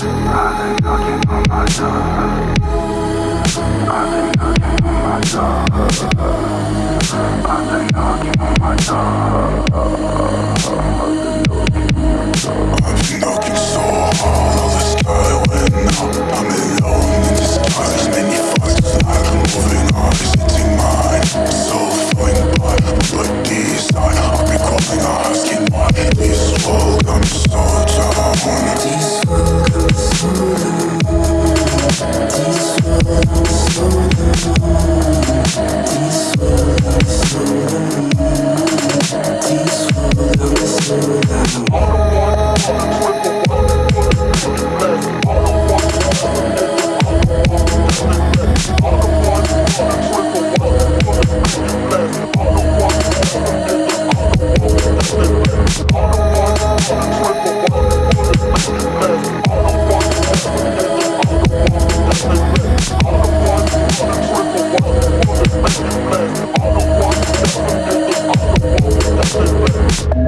I've been knocking on my door. I've been knocking on my door. I've been knocking on my door. Nothing, man. I don't want nothing, nigga. I don't want.